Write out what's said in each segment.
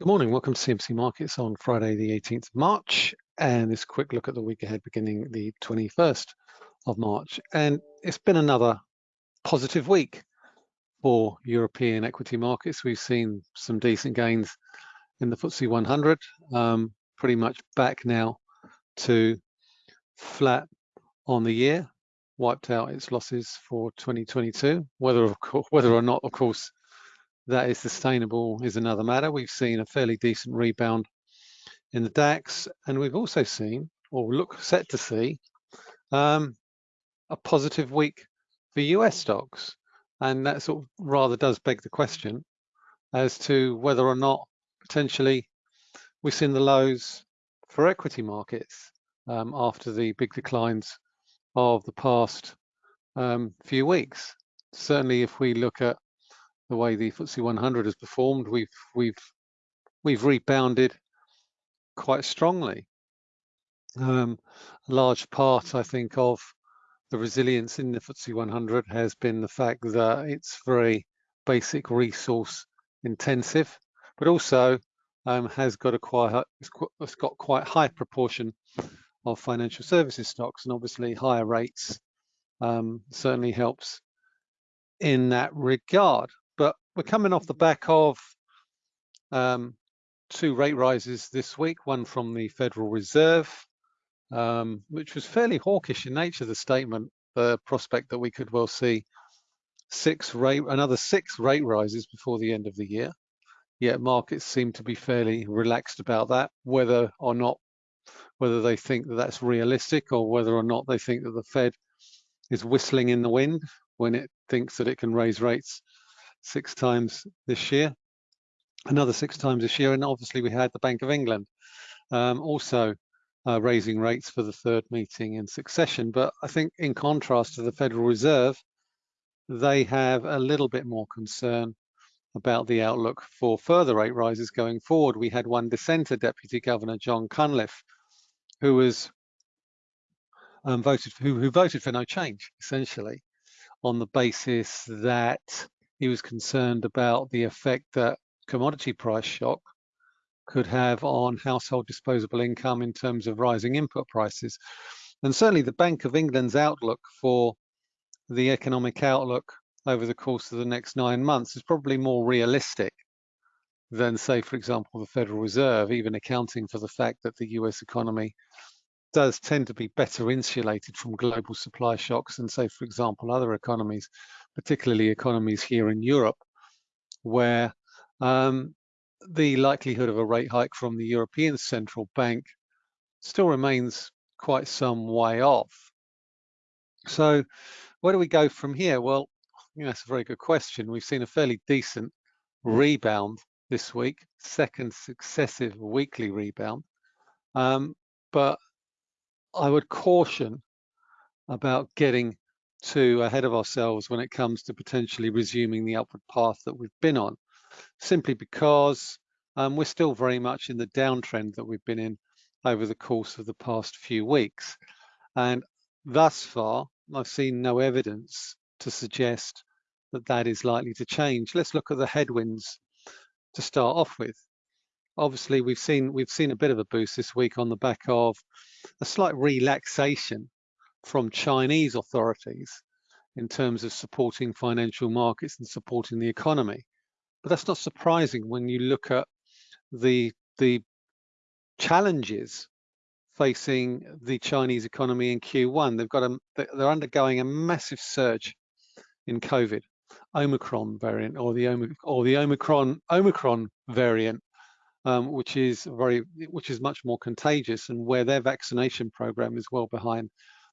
Good morning, welcome to CMC Markets on Friday the 18th of March and this quick look at the week ahead beginning the 21st of March and it's been another positive week for European equity markets. We've seen some decent gains in the FTSE 100, um, pretty much back now to flat on the year, wiped out its losses for 2022. Whether, of whether or not, of course, that is sustainable is another matter. We've seen a fairly decent rebound in the DAX, and we've also seen, or look set to see, um, a positive week for US stocks. And that sort of rather does beg the question as to whether or not potentially we've seen the lows for equity markets um, after the big declines of the past um, few weeks. Certainly, if we look at the way the FTSE 100 has performed, we've we've we've rebounded quite strongly. Um, a large part, I think, of the resilience in the FTSE 100 has been the fact that it's very basic resource intensive, but also um, has got a quite it's got quite high proportion of financial services stocks, and obviously higher rates um, certainly helps in that regard we're coming off the back of um, two rate rises this week, one from the Federal Reserve, um, which was fairly hawkish in nature, the statement, the prospect that we could well see six rate, another six rate rises before the end of the year. Yet markets seem to be fairly relaxed about that, whether or not, whether they think that that's realistic or whether or not they think that the Fed is whistling in the wind when it thinks that it can raise rates six times this year, another six times this year, and obviously we had the Bank of England um, also uh, raising rates for the third meeting in succession. But I think in contrast to the Federal Reserve, they have a little bit more concern about the outlook for further rate rises going forward. We had one dissenter, Deputy Governor John Cunliffe, who was um, voted who, who voted for no change, essentially, on the basis that he was concerned about the effect that commodity price shock could have on household disposable income in terms of rising input prices. And certainly the Bank of England's outlook for the economic outlook over the course of the next nine months is probably more realistic than, say, for example, the Federal Reserve, even accounting for the fact that the US economy does tend to be better insulated from global supply shocks than, say, for example, other economies particularly economies here in Europe, where um, the likelihood of a rate hike from the European Central Bank still remains quite some way off. So where do we go from here? Well, you know, that's a very good question. We've seen a fairly decent rebound this week, second successive weekly rebound. Um, but I would caution about getting too ahead of ourselves when it comes to potentially resuming the upward path that we've been on, simply because um, we're still very much in the downtrend that we've been in over the course of the past few weeks. And thus far, I've seen no evidence to suggest that that is likely to change. Let's look at the headwinds to start off with. Obviously, we've seen we've seen a bit of a boost this week on the back of a slight relaxation from Chinese authorities in terms of supporting financial markets and supporting the economy. But that's not surprising when you look at the, the challenges facing the Chinese economy in Q1. They've got a, they're undergoing a massive surge in COVID, Omicron variant or the or the Omicron Omicron variant, um, which is very which is much more contagious and where their vaccination program is well behind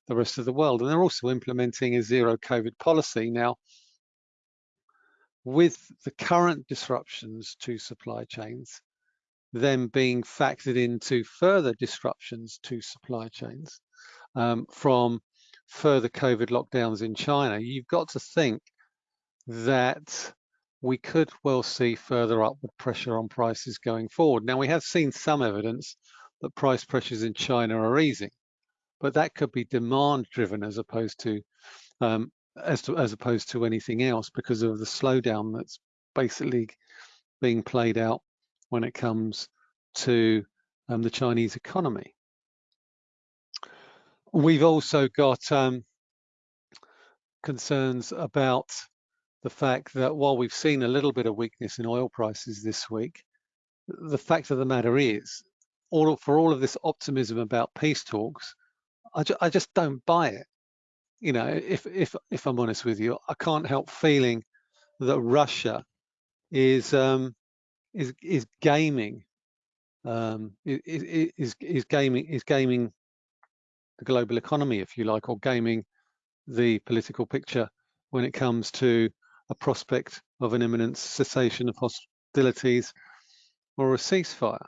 the rest of the world. And they're also implementing a zero COVID policy. Now, with the current disruptions to supply chains, them being factored into further disruptions to supply chains um, from further COVID lockdowns in China, you've got to think that we could well see further upward pressure on prices going forward. Now, we have seen some evidence that price pressures in China are easing but that could be demand driven as opposed to um, as to as opposed to anything else because of the slowdown that's basically being played out when it comes to um, the Chinese economy. We've also got um, concerns about the fact that while we've seen a little bit of weakness in oil prices this week, the fact of the matter is, all for all of this optimism about peace talks, I, ju I just don't buy it. You know, if if if I'm honest with you, I can't help feeling that Russia is um, is is gaming um, is is gaming is gaming the global economy, if you like, or gaming the political picture when it comes to a prospect of an imminent cessation of hostilities or a ceasefire.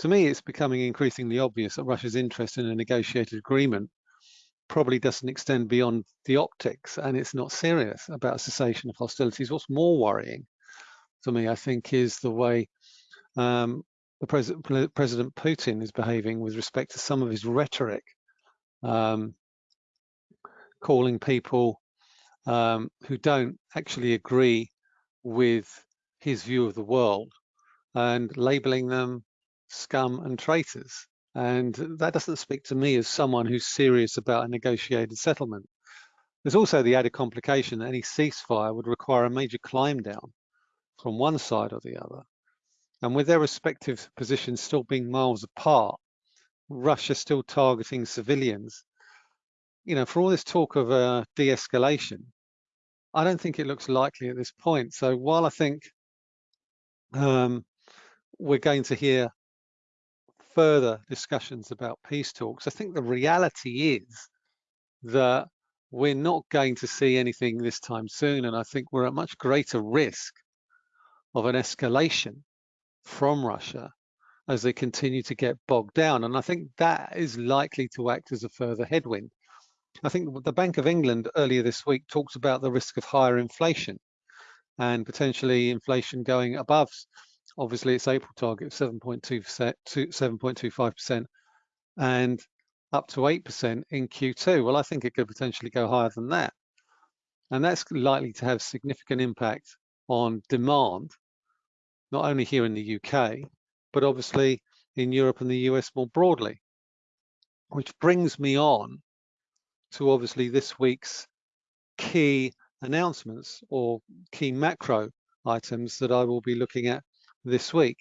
To me, it's becoming increasingly obvious that Russia's interest in a negotiated agreement probably doesn't extend beyond the optics and it's not serious about cessation of hostilities. What's more worrying to me, I think, is the way um, the pres President Putin is behaving with respect to some of his rhetoric, um, calling people um, who don't actually agree with his view of the world and labeling them scum and traitors. And that doesn't speak to me as someone who's serious about a negotiated settlement. There's also the added complication that any ceasefire would require a major climb down from one side or the other. And with their respective positions still being miles apart, Russia still targeting civilians, you know, for all this talk of uh, de-escalation, I don't think it looks likely at this point. So while I think um, we're going to hear further discussions about peace talks, I think the reality is that we're not going to see anything this time soon. And I think we're at much greater risk of an escalation from Russia as they continue to get bogged down. And I think that is likely to act as a further headwind. I think the Bank of England earlier this week talked about the risk of higher inflation and potentially inflation going above, obviously its April target of 7.2%, 7.25% and up to 8% in Q2. Well, I think it could potentially go higher than that. And that's likely to have significant impact on demand, not only here in the UK, but obviously in Europe and the US more broadly. Which brings me on to obviously this week's key announcements or key macro items that I will be looking at this week.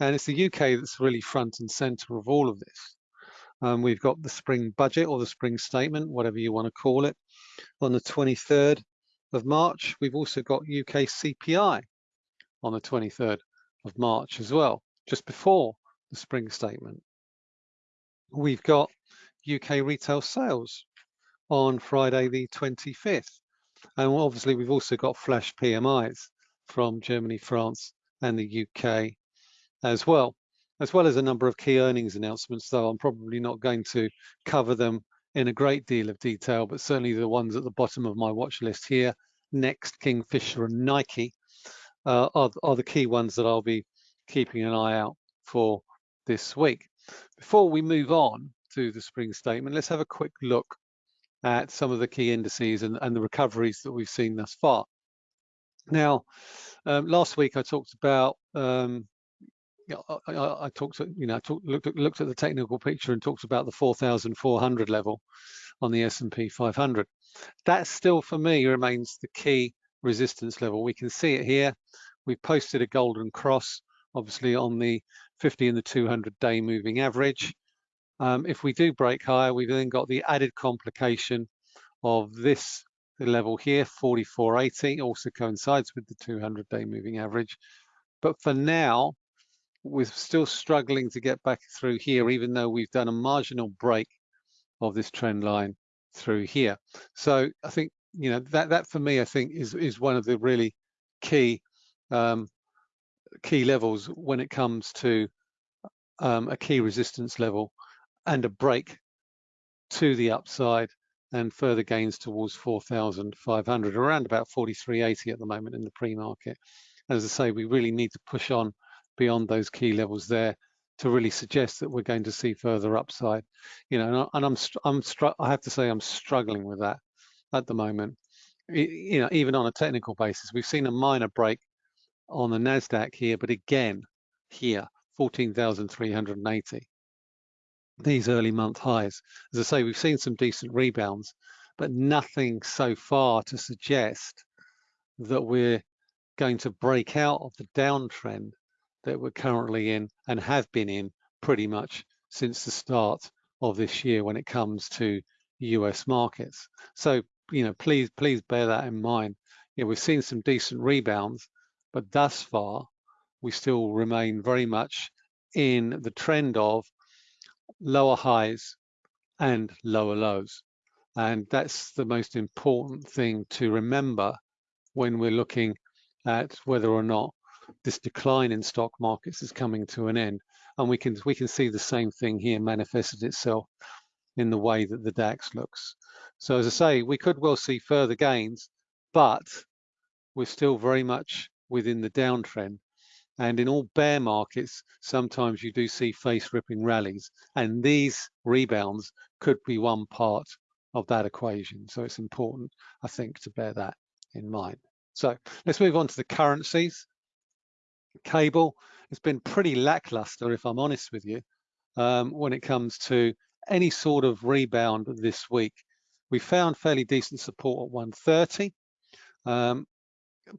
And it's the UK that's really front and center of all of this. Um, we've got the spring budget or the spring statement, whatever you want to call it, on the 23rd of March. We've also got UK CPI on the 23rd of March as well, just before the spring statement. We've got UK retail sales on Friday the 25th. And obviously we've also got flash PMIs from Germany, France and the UK as well, as well as a number of key earnings announcements, though I'm probably not going to cover them in a great deal of detail, but certainly the ones at the bottom of my watch list here, Next, Kingfisher and Nike uh, are, are the key ones that I'll be keeping an eye out for this week. Before we move on to the spring statement, let's have a quick look at some of the key indices and, and the recoveries that we've seen thus far. Now, um, last week I talked about, um, I, I, I, talked, you know, I looked, looked at the technical picture and talked about the 4,400 level on the S&P 500. That still, for me, remains the key resistance level. We can see it here. We've posted a golden cross, obviously on the 50 and the 200 day moving average. Um, if we do break higher, we've then got the added complication of this level here, 44.80, also coincides with the 200-day moving average. But for now, we're still struggling to get back through here, even though we've done a marginal break of this trend line through here. So I think, you know, that, that for me, I think is, is one of the really key um, key levels when it comes to um, a key resistance level and a break to the upside and further gains towards 4,500, around about 43.80 at the moment in the pre-market. As I say, we really need to push on beyond those key levels there to really suggest that we're going to see further upside. You know, and I'm I'm I have to say I'm struggling with that at the moment. You know, even on a technical basis, we've seen a minor break on the Nasdaq here, but again, here, 14,380. These early month highs. As I say, we've seen some decent rebounds, but nothing so far to suggest that we're going to break out of the downtrend that we're currently in and have been in pretty much since the start of this year when it comes to US markets. So, you know, please, please bear that in mind. You know, we've seen some decent rebounds, but thus far, we still remain very much in the trend of lower highs and lower lows. And that's the most important thing to remember when we're looking at whether or not this decline in stock markets is coming to an end. And we can we can see the same thing here manifested itself in the way that the DAX looks. So as I say, we could well see further gains, but we're still very much within the downtrend. And in all bear markets, sometimes you do see face ripping rallies, and these rebounds could be one part of that equation. So it's important, I think, to bear that in mind. So let's move on to the currencies. Cable has been pretty lackluster, if I'm honest with you, um, when it comes to any sort of rebound this week. We found fairly decent support at 130, um,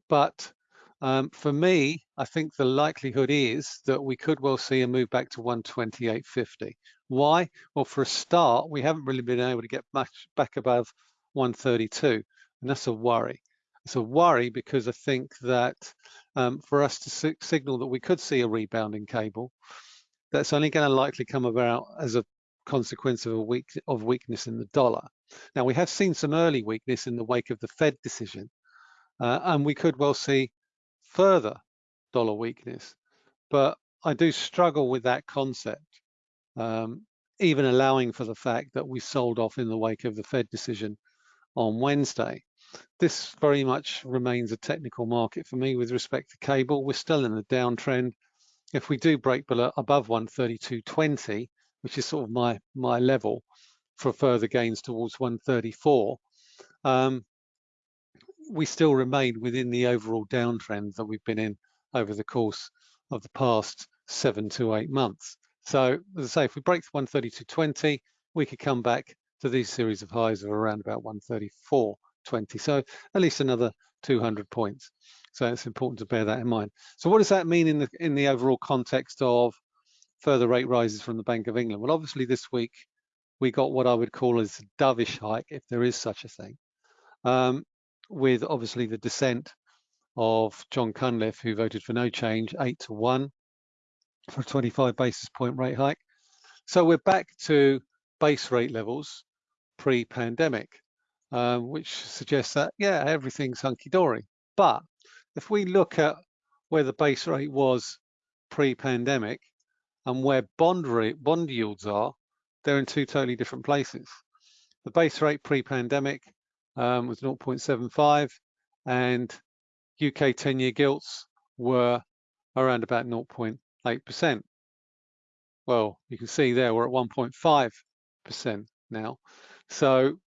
but um, for me, I think the likelihood is that we could well see a move back to 128.50. Why? Well, for a start, we haven't really been able to get much back above 132, and that's a worry. It's a worry because I think that um, for us to signal that we could see a rebound in cable, that's only going to likely come about as a consequence of a weak of weakness in the dollar. Now we have seen some early weakness in the wake of the Fed decision, uh, and we could well see further dollar weakness. But I do struggle with that concept, um, even allowing for the fact that we sold off in the wake of the Fed decision on Wednesday. This very much remains a technical market for me with respect to cable. We're still in a downtrend. If we do break below above 132.20, which is sort of my my level for further gains towards 134, um, we still remain within the overall downtrend that we've been in over the course of the past seven to eight months. So as I say, if we break 132.20, we could come back to these series of highs of around about 134.20. So at least another 200 points. So it's important to bear that in mind. So what does that mean in the in the overall context of further rate rises from the Bank of England? Well, obviously this week we got what I would call as a dovish hike, if there is such a thing, um, with obviously the dissent of John Cunliffe, who voted for no change, eight to one for a 25 basis point rate hike. So we're back to base rate levels pre-pandemic, um, which suggests that, yeah, everything's hunky-dory. But if we look at where the base rate was pre-pandemic and where bond rate, bond yields are, they're in two totally different places. The base rate pre-pandemic um, was 0.75 and UK 10-year gilts were around about 0.8%. Well, you can see there we're at 1.5% now. So,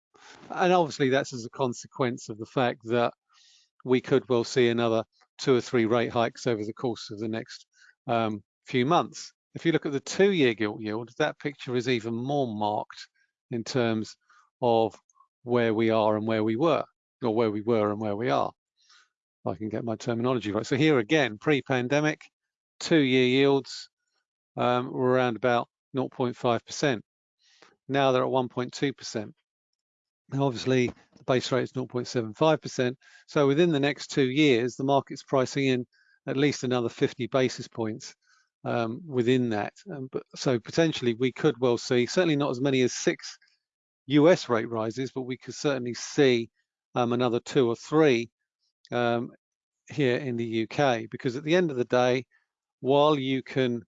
and obviously that's as a consequence of the fact that we could well see another two or three rate hikes over the course of the next um, few months. If you look at the two-year gilt yield, that picture is even more marked in terms of where we are and where we were, or where we were and where we are. I can get my terminology right. So here again, pre-pandemic, two-year yields um, were around about 0.5%. Now they're at 1.2%. Now obviously the base rate is 0.75%. So within the next two years, the market's pricing in at least another 50 basis points um, within that. Um, but so potentially we could well see, certainly not as many as six US rate rises, but we could certainly see um, another two or three um, here in the UK, because at the end of the day, while you can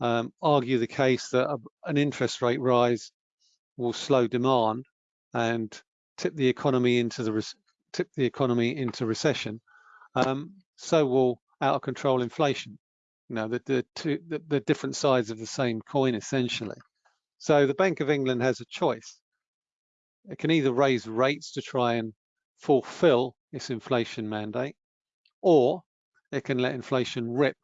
um, argue the case that a, an interest rate rise will slow demand and tip the economy into the tip the economy into recession, um, so will out of control inflation. You know, the, the, two, the, the different sides of the same coin essentially. So the Bank of England has a choice. It can either raise rates to try and fulfill its inflation mandate, or it can let inflation rip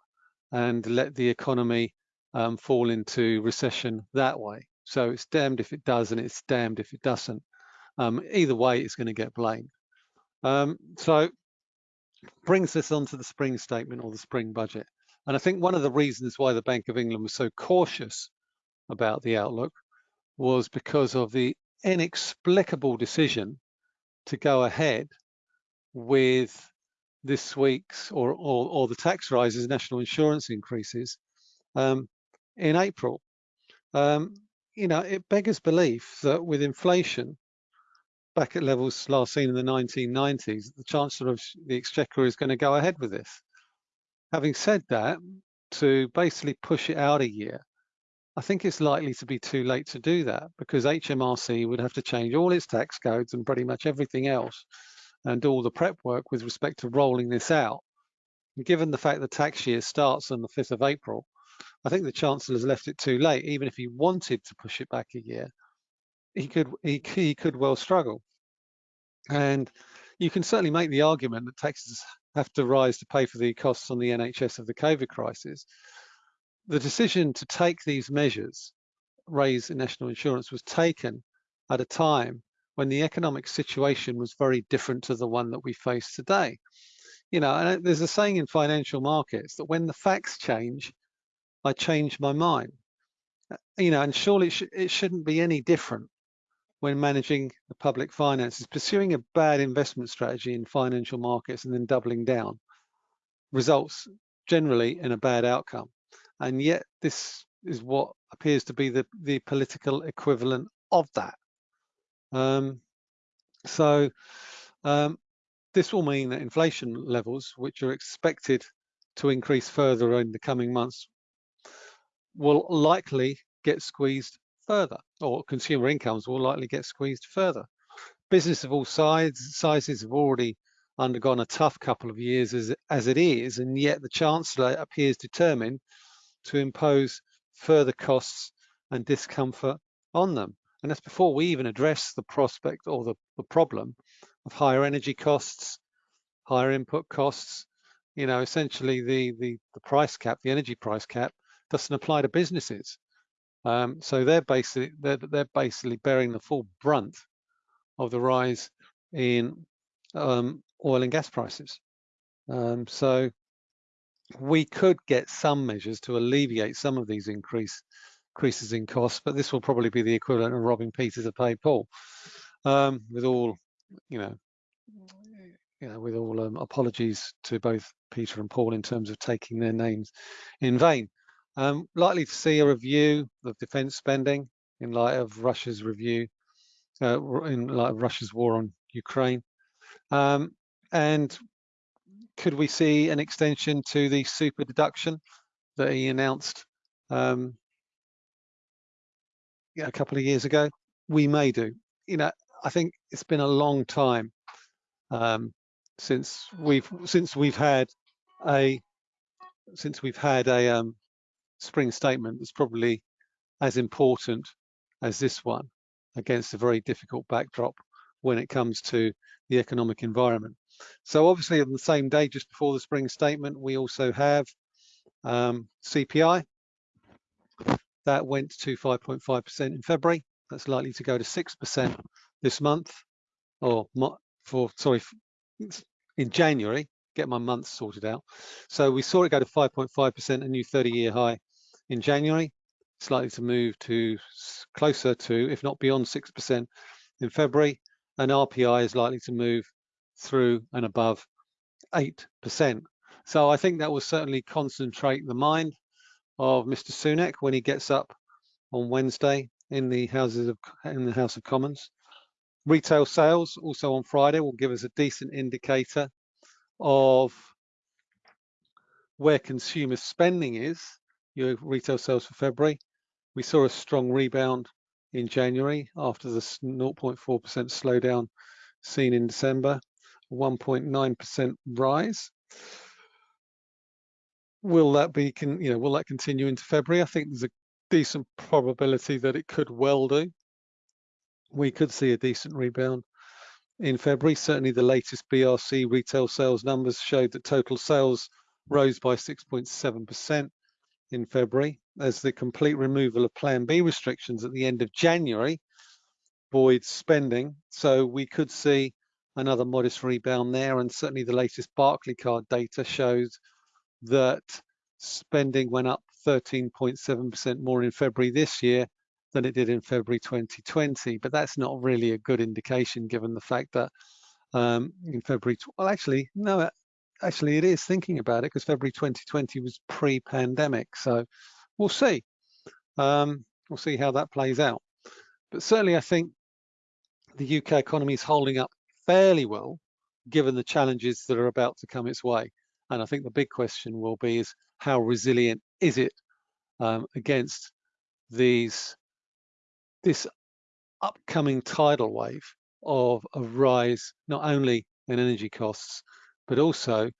and let the economy um, fall into recession that way. So it's damned if it does and it's damned if it doesn't. Um, either way, it's going to get blamed. Um, so brings us on to the spring statement or the spring budget. And I think one of the reasons why the Bank of England was so cautious about the outlook was because of the inexplicable decision to go ahead with this week's or, or, or the tax rises, national insurance increases um, in April. Um, you know, it beggars belief that with inflation back at levels last seen in the 1990s, the Chancellor of the Exchequer is going to go ahead with this. Having said that, to basically push it out a year, I think it's likely to be too late to do that because HMRC would have to change all its tax codes and pretty much everything else and all the prep work with respect to rolling this out. And given the fact the tax year starts on the 5th of April, I think the Chancellor has left it too late. Even if he wanted to push it back a year, he could he, he could well struggle. And you can certainly make the argument that taxes have to rise to pay for the costs on the NHS of the COVID crisis. The decision to take these measures, raise national insurance, was taken at a time when the economic situation was very different to the one that we face today. You know, and uh, there's a saying in financial markets that when the facts change, I change my mind. Uh, you know, and surely it, sh it shouldn't be any different when managing the public finances. Pursuing a bad investment strategy in financial markets and then doubling down results generally in a bad outcome. And yet this is what appears to be the, the political equivalent of that. Um, so um, this will mean that inflation levels, which are expected to increase further in the coming months, will likely get squeezed further, or consumer incomes will likely get squeezed further. Business of all sides, sizes have already undergone a tough couple of years as, as it is, and yet the Chancellor appears determined to impose further costs and discomfort on them. And that's before we even address the prospect or the, the problem of higher energy costs, higher input costs. You know, essentially the, the, the price cap, the energy price cap, doesn't apply to businesses. Um, so they're basically they're, they're basically bearing the full brunt of the rise in um, oil and gas prices. Um, so we could get some measures to alleviate some of these increase increases in costs, but this will probably be the equivalent of robbing Peter to pay Paul. Um, with all, you know, you know, with all um, apologies to both Peter and Paul in terms of taking their names in vain. Um, likely to see a review of defence spending in light of Russia's review, uh, in light of Russia's war on Ukraine. Um, and could we see an extension to the super deduction that he announced um, a couple of years ago, we may do. You know, I think it's been a long time um, since we've since we've had a since we've had a um, spring statement that's probably as important as this one against a very difficult backdrop when it comes to the economic environment. So obviously on the same day, just before the spring statement, we also have um, CPI, that went to 5.5% in February. That's likely to go to 6% this month, or for, sorry, in January, get my months sorted out. So we saw it go to 5.5%, a new 30-year high in January. It's likely to move to closer to, if not beyond 6% in February. And RPI is likely to move through and above 8%. So I think that will certainly concentrate the mind of Mr. Sunak when he gets up on Wednesday in the Houses of in the House of Commons. Retail sales also on Friday will give us a decent indicator of where consumer spending is. Your retail sales for February. We saw a strong rebound in January after the 0.4% slowdown seen in December, 1.9% rise will that be, can, you know, will that continue into February? I think there's a decent probability that it could well do. We could see a decent rebound in February. Certainly the latest BRC retail sales numbers showed that total sales rose by 6.7% in February as the complete removal of Plan B restrictions at the end of January buoyed spending. So we could see another modest rebound there. And certainly the latest Barclaycard data shows that spending went up 13.7% more in February this year than it did in February 2020. But that's not really a good indication given the fact that um, in February, well, actually, no, actually it is thinking about it because February 2020 was pre-pandemic. So we'll see. Um, we'll see how that plays out. But certainly I think the UK economy is holding up fairly well, given the challenges that are about to come its way. And I think the big question will be is how resilient is it um, against these this upcoming tidal wave of a rise not only in energy costs but also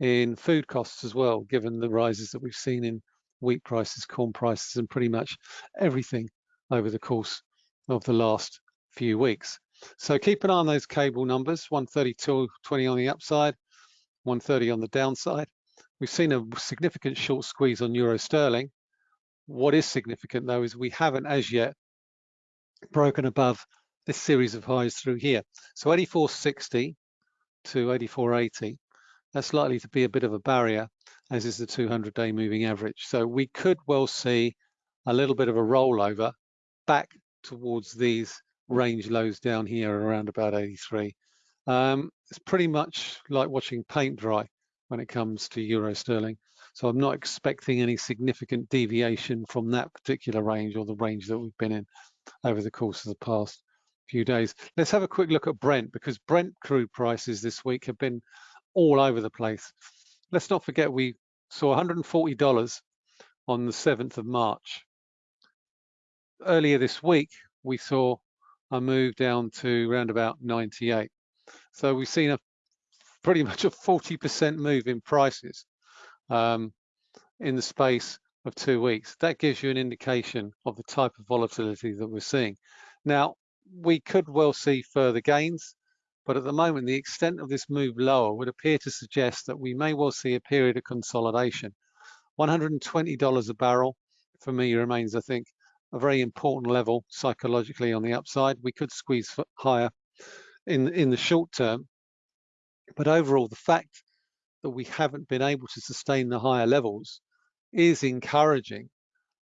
in food costs as well, given the rises that we've seen in wheat prices, corn prices, and pretty much everything over the course of the last few weeks. So keep an eye on those cable numbers, 132.20 on the upside, 130 on the downside. We've seen a significant short squeeze on euro sterling. What is significant though is we haven't as yet broken above this series of highs through here. So 84.60 to 84.80, that's likely to be a bit of a barrier, as is the 200-day moving average. So we could well see a little bit of a rollover back towards these range lows down here around about 83. Um, it's pretty much like watching paint dry when it comes to euro sterling. So I'm not expecting any significant deviation from that particular range or the range that we've been in over the course of the past few days. Let's have a quick look at Brent because Brent crude prices this week have been all over the place. Let's not forget we saw $140 on the 7th of March. Earlier this week, we saw a move down to around about 98. So we've seen a pretty much a 40% move in prices um, in the space of two weeks. That gives you an indication of the type of volatility that we're seeing. Now, we could well see further gains, but at the moment, the extent of this move lower would appear to suggest that we may well see a period of consolidation. $120 a barrel for me remains, I think, a very important level psychologically on the upside. We could squeeze higher in, in the short term, but overall, the fact that we haven't been able to sustain the higher levels is encouraging.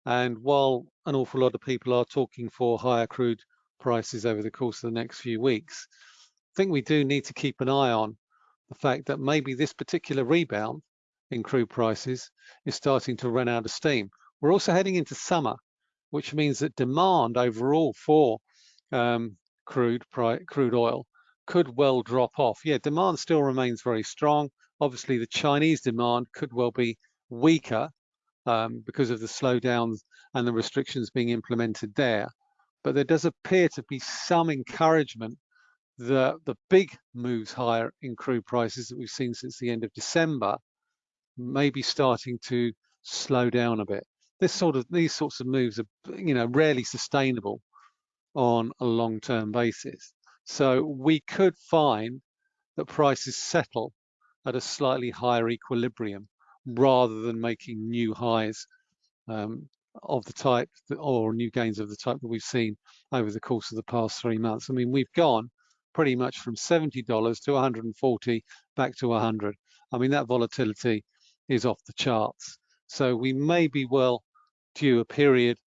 And while an awful lot of people are talking for higher crude prices over the course of the next few weeks, I think we do need to keep an eye on the fact that maybe this particular rebound in crude prices is starting to run out of steam. We're also heading into summer, which means that demand overall for um, crude crude oil could well drop off. Yeah, demand still remains very strong. Obviously, the Chinese demand could well be weaker um, because of the slowdowns and the restrictions being implemented there. But there does appear to be some encouragement that the big moves higher in crude prices that we've seen since the end of December may be starting to slow down a bit this sort of these sorts of moves are you know rarely sustainable on a long-term basis. So we could find that prices settle at a slightly higher equilibrium rather than making new highs um, of the type that, or new gains of the type that we've seen over the course of the past three months. I mean, we've gone pretty much from $70 to 140 back to 100. I mean, that volatility is off the charts. So we may be well due a period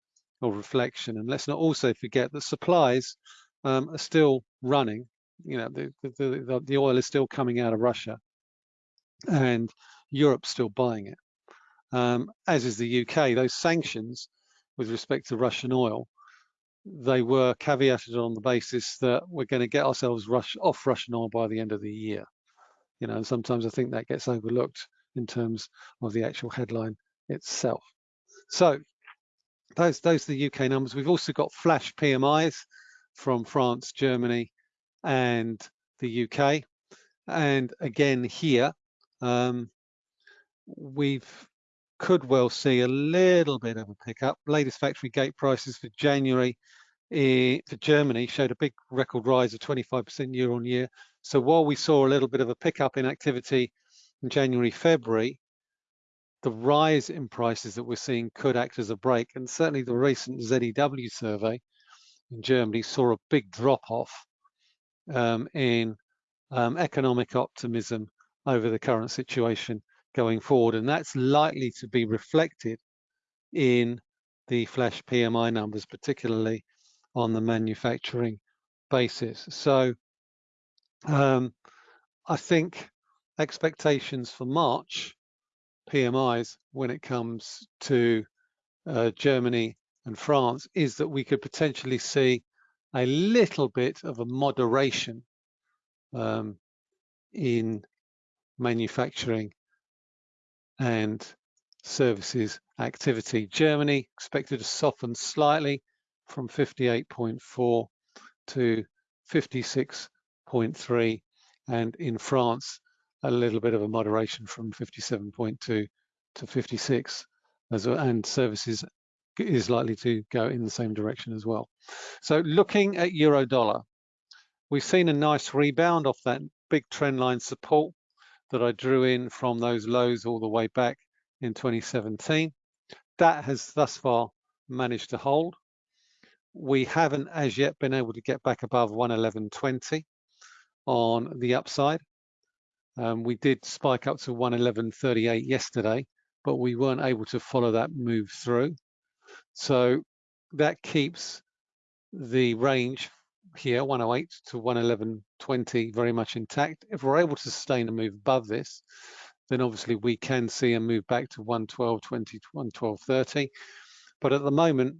of reflection. And let's not also forget that supplies um, are still running. You know, the, the, the oil is still coming out of Russia and Europe's still buying it, um, as is the UK. Those sanctions with respect to Russian oil, they were caveated on the basis that we're going to get ourselves rush, off Russian oil by the end of the year. You know, and sometimes I think that gets overlooked in terms of the actual headline itself. So those those are the UK numbers. We've also got flash PMIs from France, Germany, and the UK. And again here, um, we've could well see a little bit of a pickup. Latest factory gate prices for January for Germany showed a big record rise of 25% year on year. So while we saw a little bit of a pickup in activity in January, February, the rise in prices that we're seeing could act as a break. And certainly the recent ZEW survey in Germany saw a big drop off um, in um, economic optimism over the current situation going forward. And that's likely to be reflected in the flash PMI numbers, particularly on the manufacturing basis. So um, I think expectations for March PMIs when it comes to uh, Germany and France is that we could potentially see a little bit of a moderation um, in manufacturing and services activity. Germany expected to soften slightly from 58.4 to 56.3 and in France a little bit of a moderation from 57.2 to 56 as well, and services is likely to go in the same direction as well. So looking at euro dollar, we've seen a nice rebound off that big trend line support that I drew in from those lows all the way back in 2017. That has thus far managed to hold. We haven't as yet been able to get back above 111.20 on the upside. Um, we did spike up to 111.38 yesterday, but we weren't able to follow that move through. So that keeps the range here, 108 to 111.20, very much intact. If we're able to sustain a move above this, then obviously we can see a move back to 112.20 112.30. But at the moment,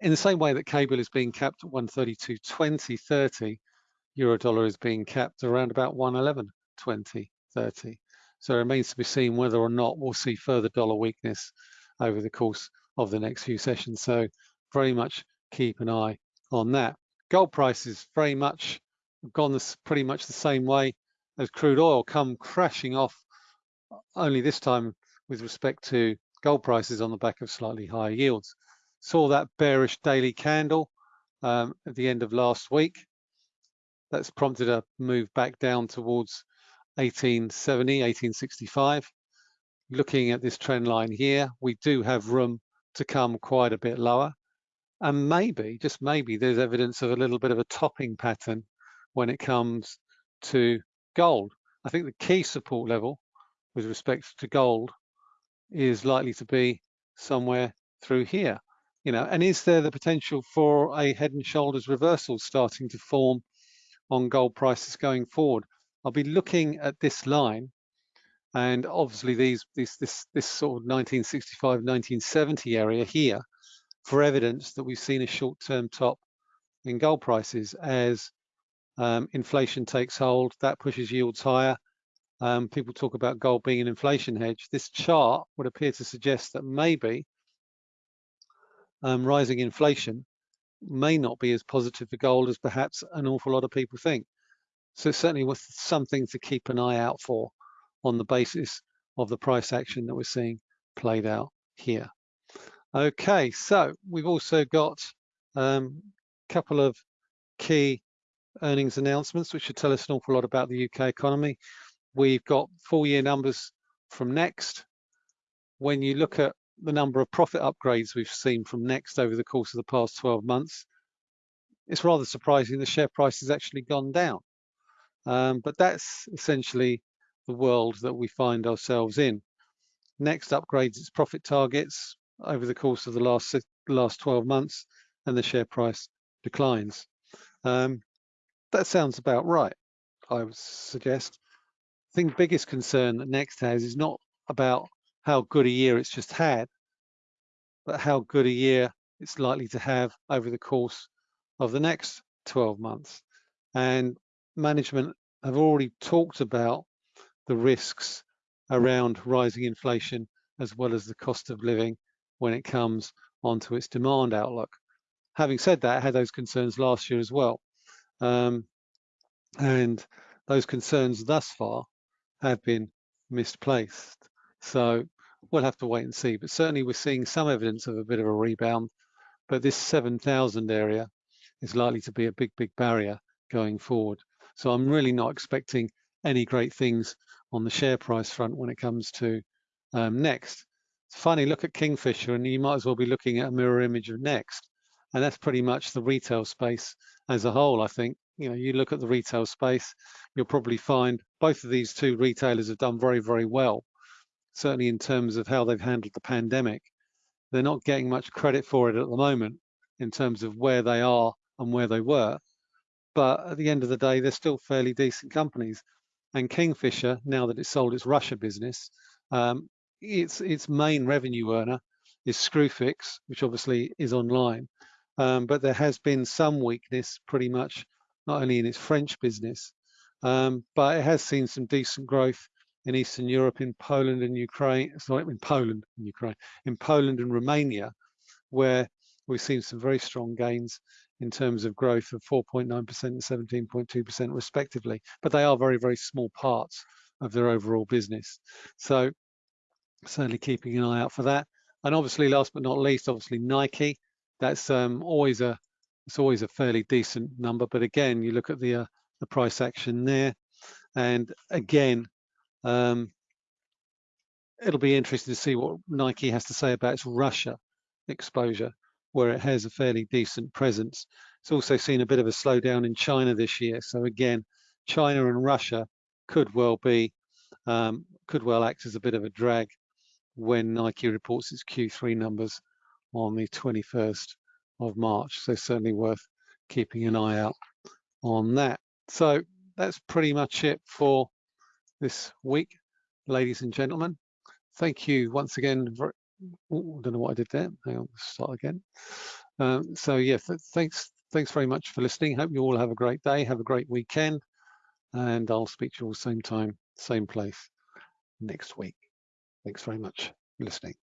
in the same way that cable is being capped at 132.20, 30, euro dollar is being capped around about 111.20, 30. So it remains to be seen whether or not we'll see further dollar weakness over the course of the next few sessions. So very much keep an eye on that. Gold prices very much gone this pretty much the same way as crude oil come crashing off only this time with respect to gold prices on the back of slightly higher yields. Saw that bearish daily candle um, at the end of last week. That's prompted a move back down towards 1870, 1865. Looking at this trend line here, we do have room to come quite a bit lower. And maybe, just maybe, there's evidence of a little bit of a topping pattern when it comes to gold. I think the key support level with respect to gold is likely to be somewhere through here. You know, and is there the potential for a head and shoulders reversal starting to form on gold prices going forward? I'll be looking at this line and obviously these, this, this, this sort of 1965, 1970 area here for evidence that we've seen a short-term top in gold prices as um, inflation takes hold, that pushes yields higher. Um, people talk about gold being an inflation hedge. This chart would appear to suggest that maybe um, rising inflation may not be as positive for gold as perhaps an awful lot of people think. So certainly was something to keep an eye out for on the basis of the price action that we're seeing played out here. Okay, so we've also got a um, couple of key earnings announcements, which should tell us an awful lot about the UK economy. We've got full year numbers from Next. When you look at the number of profit upgrades we've seen from Next over the course of the past 12 months, it's rather surprising the share price has actually gone down. Um, but that's essentially the world that we find ourselves in. Next upgrades its profit targets, over the course of the last last 12 months and the share price declines. Um, that sounds about right, I would suggest. I think the biggest concern that Next has is not about how good a year it's just had, but how good a year it's likely to have over the course of the next 12 months. And management have already talked about the risks around rising inflation as well as the cost of living when it comes onto its demand outlook. Having said that, I had those concerns last year as well. Um, and those concerns thus far have been misplaced. So we'll have to wait and see. But certainly we're seeing some evidence of a bit of a rebound. But this 7,000 area is likely to be a big, big barrier going forward. So I'm really not expecting any great things on the share price front when it comes to um, Next. It's funny, look at Kingfisher and you might as well be looking at a mirror image of Next. And that's pretty much the retail space as a whole, I think. You know, you look at the retail space, you'll probably find both of these two retailers have done very, very well, certainly in terms of how they've handled the pandemic. They're not getting much credit for it at the moment in terms of where they are and where they were. But at the end of the day, they're still fairly decent companies. And Kingfisher, now that it's sold its Russia business, um, its its main revenue earner is Screwfix, which obviously is online. Um, but there has been some weakness pretty much not only in its French business, um, but it has seen some decent growth in Eastern Europe, in Poland and Ukraine, sorry, in Poland and Ukraine, in Poland and Romania, where we've seen some very strong gains in terms of growth of 4.9% and 17.2% respectively, but they are very, very small parts of their overall business. So certainly keeping an eye out for that. And obviously, last but not least, obviously Nike. That's um, always a it's always a fairly decent number. But again, you look at the uh, the price action there, and again, um, it'll be interesting to see what Nike has to say about its Russia exposure, where it has a fairly decent presence. It's also seen a bit of a slowdown in China this year. So again, China and Russia could well be um, could well act as a bit of a drag when Nike reports its Q3 numbers on the 21st of March. So certainly worth keeping an eye out on that. So that's pretty much it for this week, ladies and gentlemen. Thank you once again. For, oh, I don't know what I did there. Hang on, start again. Um, so yeah, thanks, thanks very much for listening. Hope you all have a great day. Have a great weekend, and I'll speak to you all same time, same place next week. Thanks very much for listening.